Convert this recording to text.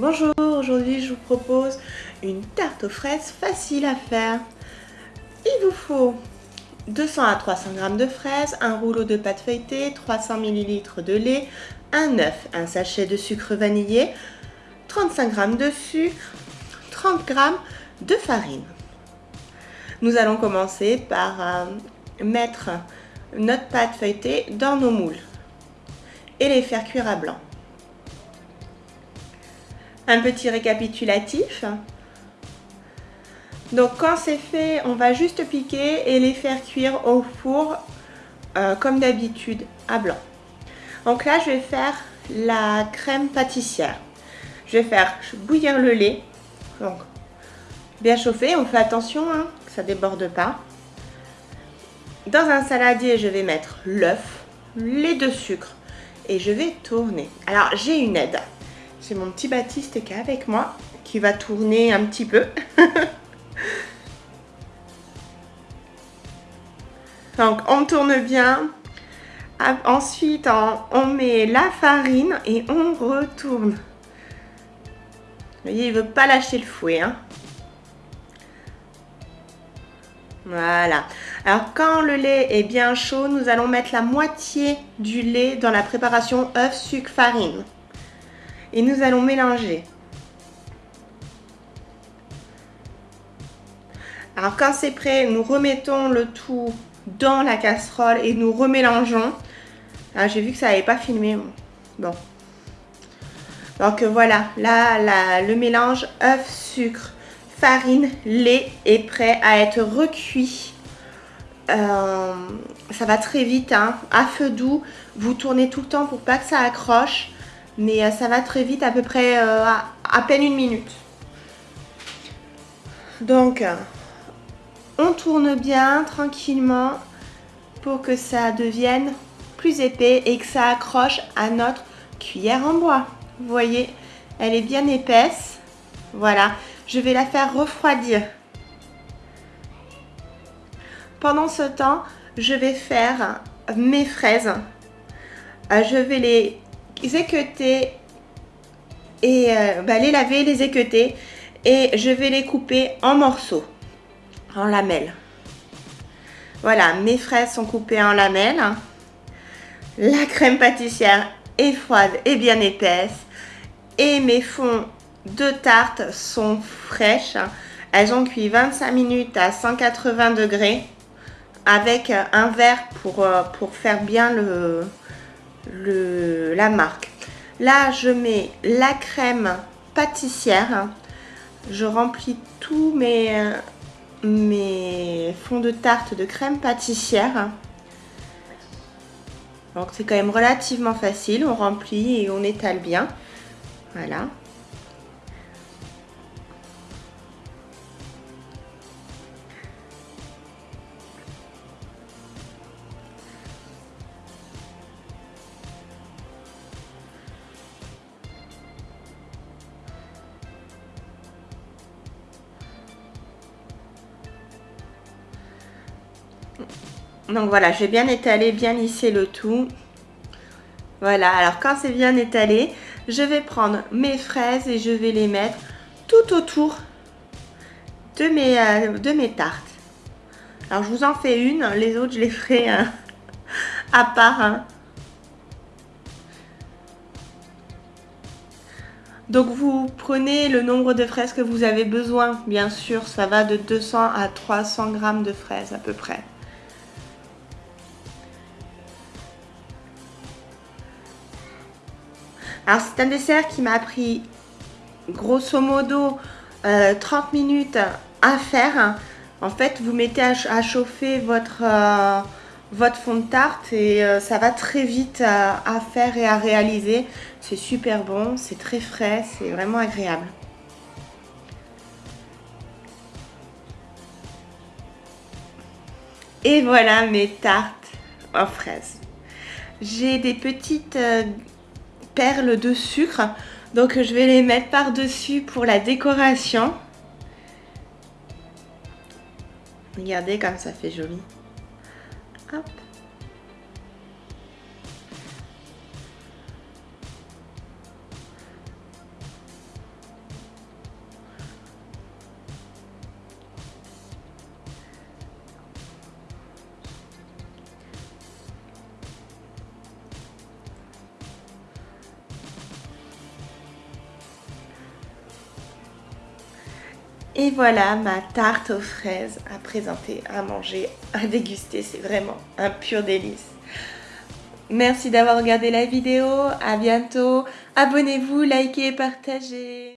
Bonjour, aujourd'hui je vous propose une tarte aux fraises facile à faire. Il vous faut 200 à 300 g de fraises, un rouleau de pâte feuilletée, 300 ml de lait, un œuf, un sachet de sucre vanillé, 35 g de sucre, 30 g de farine. Nous allons commencer par euh, mettre notre pâte feuilletée dans nos moules et les faire cuire à blanc. Un petit récapitulatif. Donc quand c'est fait, on va juste piquer et les faire cuire au four euh, comme d'habitude à blanc. Donc là, je vais faire la crème pâtissière. Je vais faire bouillir le lait. Donc bien chauffé, on fait attention hein, que ça déborde pas. Dans un saladier, je vais mettre l'œuf, les deux sucres et je vais tourner. Alors j'ai une aide. C'est mon petit Baptiste qui est avec moi, qui va tourner un petit peu. Donc on tourne bien. Ensuite on, met la farine et on retourne. Voyez, il veut pas lâcher le fouet. Hein. Voilà. Alors quand le lait est bien chaud, nous allons mettre la moitié du lait dans la préparation œuf, sucre, farine et nous allons mélanger. Alors quand c'est prêt, nous remettons le tout dans la casserole et nous remélangeons. Ah, j'ai vu que ça n'avait pas filmé. Bon. Donc voilà, là, le mélange œuf, sucre, farine, lait est prêt à être recuit. Euh, ça va très vite, hein. à feu doux. Vous tournez tout le temps pour pas que ça accroche mais euh, ça va très vite, à peu près euh, à, peine une minute. Donc, on tourne bien tranquillement pour que ça devienne plus épais et que ça accroche à notre cuillère en bois. Vous voyez, elle est bien épaisse. Voilà, je vais la faire refroidir. Pendant ce temps, je vais faire mes fraises. Euh, je vais les équeuter et euh, bah, les laver, les équeuter et je vais les couper en morceaux, en lamelles. Voilà, mes fraises sont coupées en lamelles. La crème pâtissière est froide et bien épaisse. Et mes fonds de tarte sont fraîches. Elles ont cuit 25 minutes à 180 degrés avec un verre pour, euh, pour faire bien le, le, la marque. Là, je mets la crème pâtissière. Je remplis tous mes, mes fonds de tarte de crème pâtissière. Donc c'est quand même relativement facile. On remplit et on étale bien. Voilà. Donc voilà, j'ai bien étalé, bien lissé le tout. Voilà, alors quand c'est bien étalé, je vais prendre mes fraises et je vais les mettre tout autour de mes, euh, tartes. Alors je vous en fais une, les autres je les ferai euh, à part. Hein. Donc vous prenez le nombre de fraises que vous avez besoin, bien sûr, ça va de 200 à 300 grammes de fraises à peu près. Alors c'est un dessert qui m'a pris grosso modo 30 euh, minutes à faire. En fait, vous mettez à, chauffer votre, euh, votre fond de tarte et euh, ça va très vite à, à faire et à réaliser. C'est super bon, c'est très frais, c'est vraiment agréable. Et voilà mes tartes en fraises. J'ai des petites perles de sucre. Donc je vais les mettre par-dessus pour la décoration. Regardez comme ça fait joli. Et voilà ma tarte aux fraises à présenter, à manger, à déguster. C'est vraiment un pur délice. Merci d'avoir regardé la vidéo. À bientôt. Abonnez-vous, likez, partagez.